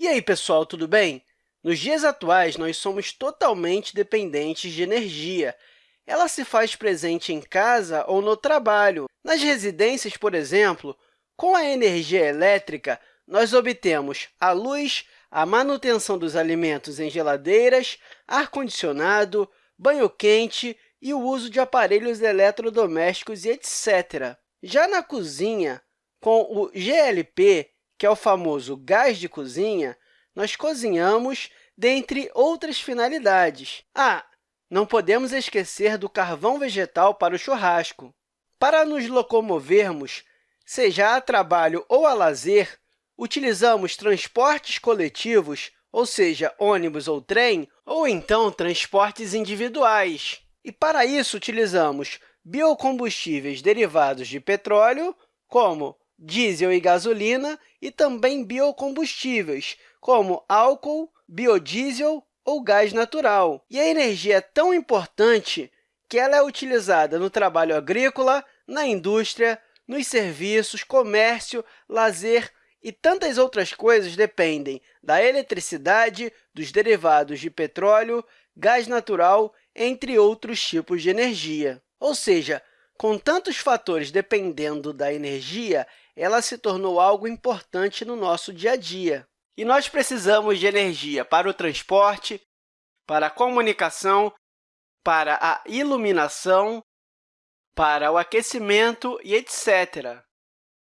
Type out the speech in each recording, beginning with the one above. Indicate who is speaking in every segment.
Speaker 1: E aí, pessoal, tudo bem? Nos dias atuais, nós somos totalmente dependentes de energia. Ela se faz presente em casa ou no trabalho. Nas residências, por exemplo, com a energia elétrica, nós obtemos a luz, a manutenção dos alimentos em geladeiras, ar-condicionado, banho quente e o uso de aparelhos eletrodomésticos etc. Já na cozinha, com o GLP, que é o famoso gás de cozinha, nós cozinhamos dentre outras finalidades. Ah, não podemos esquecer do carvão vegetal para o churrasco. Para nos locomovermos, seja a trabalho ou a lazer, utilizamos transportes coletivos, ou seja, ônibus ou trem, ou então transportes individuais. E, para isso, utilizamos biocombustíveis derivados de petróleo, como diesel e gasolina, e também biocombustíveis, como álcool, biodiesel ou gás natural. E a energia é tão importante que ela é utilizada no trabalho agrícola, na indústria, nos serviços, comércio, lazer e tantas outras coisas dependem da eletricidade, dos derivados de petróleo, gás natural, entre outros tipos de energia. Ou seja, com tantos fatores dependendo da energia, ela se tornou algo importante no nosso dia a dia. E nós precisamos de energia para o transporte, para a comunicação, para a iluminação, para o aquecimento e etc.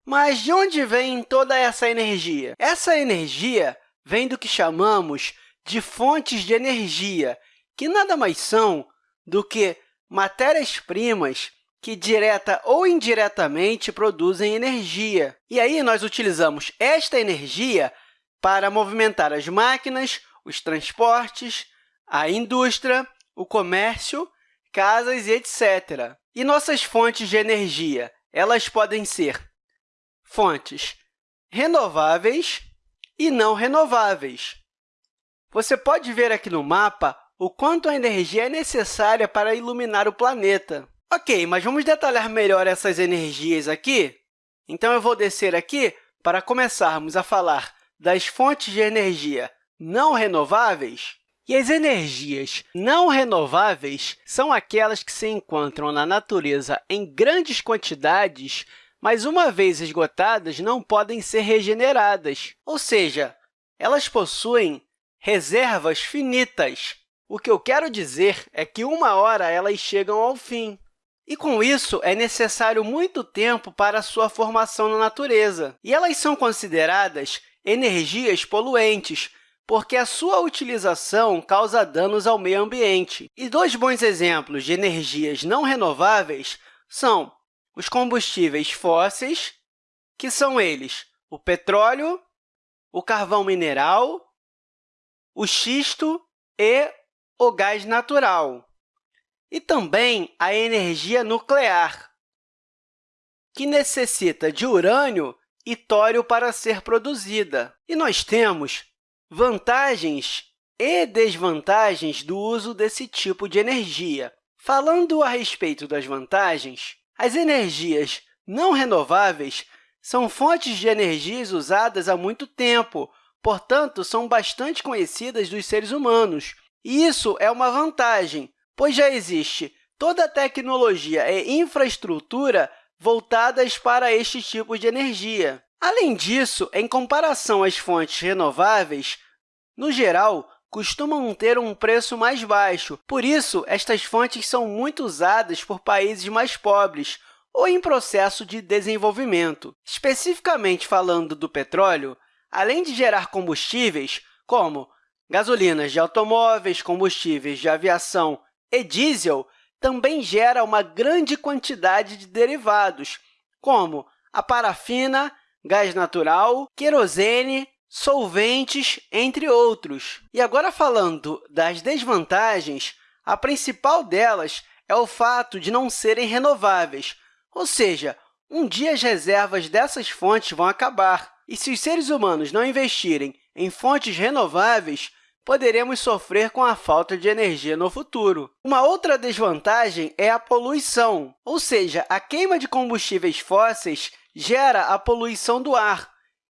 Speaker 1: Mas de onde vem toda essa energia? Essa energia vem do que chamamos de fontes de energia, que nada mais são do que matérias-primas que, direta ou indiretamente, produzem energia. E aí, nós utilizamos esta energia para movimentar as máquinas, os transportes, a indústria, o comércio, casas e etc. E nossas fontes de energia elas podem ser fontes renováveis e não renováveis. Você pode ver aqui no mapa o quanto a energia é necessária para iluminar o planeta. Ok, mas vamos detalhar melhor essas energias aqui? Então, eu vou descer aqui para começarmos a falar das fontes de energia não renováveis. E as energias não renováveis são aquelas que se encontram na natureza em grandes quantidades, mas, uma vez esgotadas, não podem ser regeneradas. Ou seja, elas possuem reservas finitas. O que eu quero dizer é que, uma hora, elas chegam ao fim. E, com isso, é necessário muito tempo para sua formação na natureza. E elas são consideradas energias poluentes, porque a sua utilização causa danos ao meio ambiente. E dois bons exemplos de energias não renováveis são os combustíveis fósseis, que são eles o petróleo, o carvão mineral, o xisto e o gás natural e também a energia nuclear, que necessita de urânio e tório para ser produzida. E nós temos vantagens e desvantagens do uso desse tipo de energia. Falando a respeito das vantagens, as energias não renováveis são fontes de energias usadas há muito tempo, portanto, são bastante conhecidas dos seres humanos. E isso é uma vantagem, pois já existe toda tecnologia e infraestrutura voltadas para este tipo de energia. Além disso, em comparação às fontes renováveis, no geral, costumam ter um preço mais baixo. Por isso, estas fontes são muito usadas por países mais pobres ou em processo de desenvolvimento. Especificamente falando do petróleo, além de gerar combustíveis, como gasolinas de automóveis, combustíveis de aviação e diesel também gera uma grande quantidade de derivados, como a parafina, gás natural, querosene, solventes, entre outros. E agora, falando das desvantagens, a principal delas é o fato de não serem renováveis, ou seja, um dia as reservas dessas fontes vão acabar. E se os seres humanos não investirem em fontes renováveis, poderemos sofrer com a falta de energia no futuro. Uma outra desvantagem é a poluição, ou seja, a queima de combustíveis fósseis gera a poluição do ar,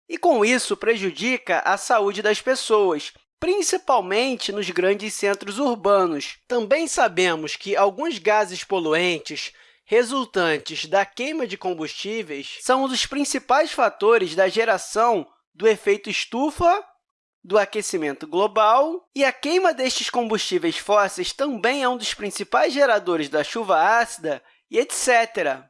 Speaker 1: e, com isso, prejudica a saúde das pessoas, principalmente nos grandes centros urbanos. Também sabemos que alguns gases poluentes resultantes da queima de combustíveis são um dos principais fatores da geração do efeito estufa, do aquecimento global, e a queima destes combustíveis fósseis também é um dos principais geradores da chuva ácida e etc.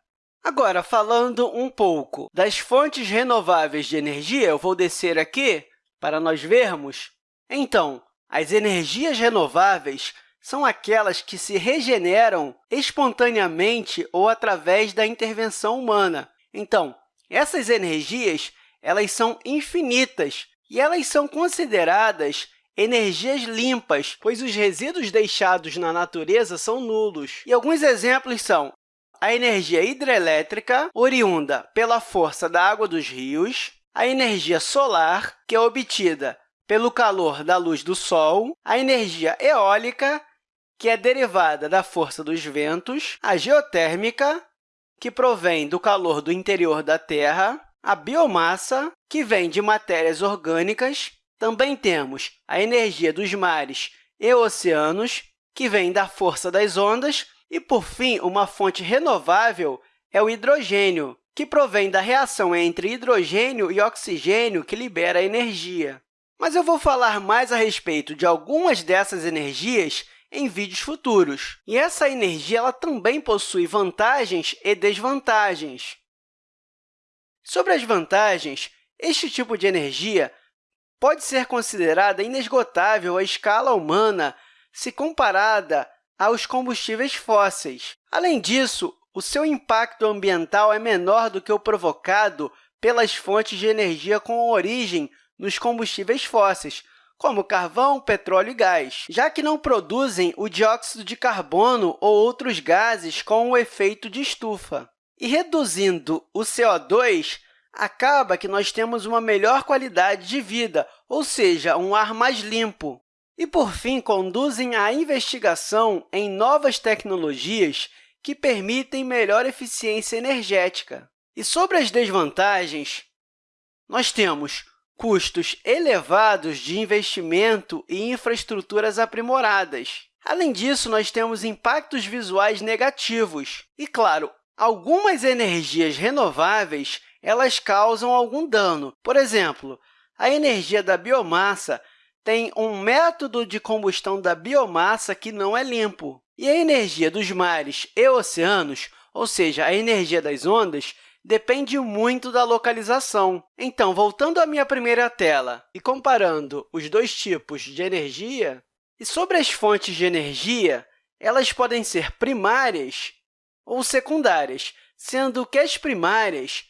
Speaker 1: Agora, falando um pouco das fontes renováveis de energia, eu vou descer aqui para nós vermos. Então, as energias renováveis são aquelas que se regeneram espontaneamente ou através da intervenção humana. Então, essas energias elas são infinitas e elas são consideradas energias limpas, pois os resíduos deixados na natureza são nulos. E alguns exemplos são a energia hidrelétrica, oriunda pela força da água dos rios, a energia solar, que é obtida pelo calor da luz do Sol, a energia eólica, que é derivada da força dos ventos, a geotérmica, que provém do calor do interior da Terra, a biomassa, que vem de matérias orgânicas. Também temos a energia dos mares e oceanos, que vem da força das ondas. E, por fim, uma fonte renovável é o hidrogênio, que provém da reação entre hidrogênio e oxigênio que libera energia. Mas eu vou falar mais a respeito de algumas dessas energias em vídeos futuros. E essa energia ela também possui vantagens e desvantagens. Sobre as vantagens, este tipo de energia pode ser considerada inesgotável à escala humana se comparada aos combustíveis fósseis. Além disso, o seu impacto ambiental é menor do que o provocado pelas fontes de energia com origem nos combustíveis fósseis, como carvão, petróleo e gás, já que não produzem o dióxido de carbono ou outros gases com o efeito de estufa. E reduzindo o CO2, acaba que nós temos uma melhor qualidade de vida, ou seja, um ar mais limpo. E, por fim, conduzem à investigação em novas tecnologias que permitem melhor eficiência energética. E sobre as desvantagens, nós temos custos elevados de investimento e infraestruturas aprimoradas. Além disso, nós temos impactos visuais negativos. E, claro, algumas energias renováveis elas causam algum dano. Por exemplo, a energia da biomassa tem um método de combustão da biomassa que não é limpo. E a energia dos mares e oceanos, ou seja, a energia das ondas, depende muito da localização. Então, voltando à minha primeira tela e comparando os dois tipos de energia, e sobre as fontes de energia, elas podem ser primárias ou secundárias, sendo que as primárias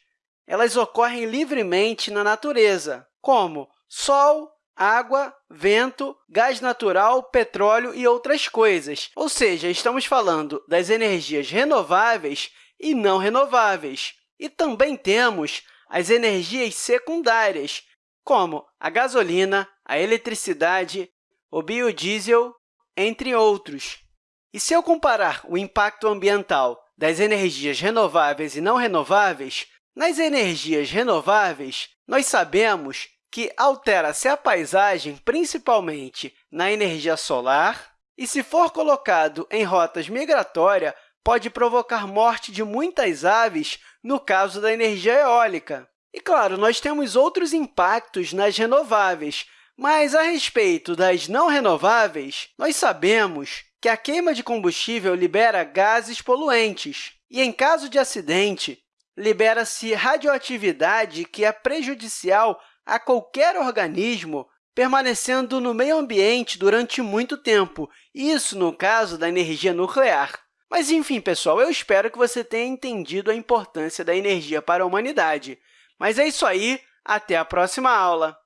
Speaker 1: elas ocorrem livremente na natureza, como sol, água, vento, gás natural, petróleo e outras coisas. Ou seja, estamos falando das energias renováveis e não renováveis. E também temos as energias secundárias, como a gasolina, a eletricidade, o biodiesel, entre outros. E se eu comparar o impacto ambiental das energias renováveis e não renováveis, nas energias renováveis, nós sabemos que altera-se a paisagem principalmente na energia solar e, se for colocado em rotas migratórias, pode provocar morte de muitas aves no caso da energia eólica. E, claro, nós temos outros impactos nas renováveis, mas, a respeito das não renováveis, nós sabemos que a queima de combustível libera gases poluentes. E, em caso de acidente, libera-se radioatividade que é prejudicial a qualquer organismo, permanecendo no meio ambiente durante muito tempo, isso no caso da energia nuclear. Mas, enfim, pessoal, eu espero que você tenha entendido a importância da energia para a humanidade. Mas é isso aí, até a próxima aula!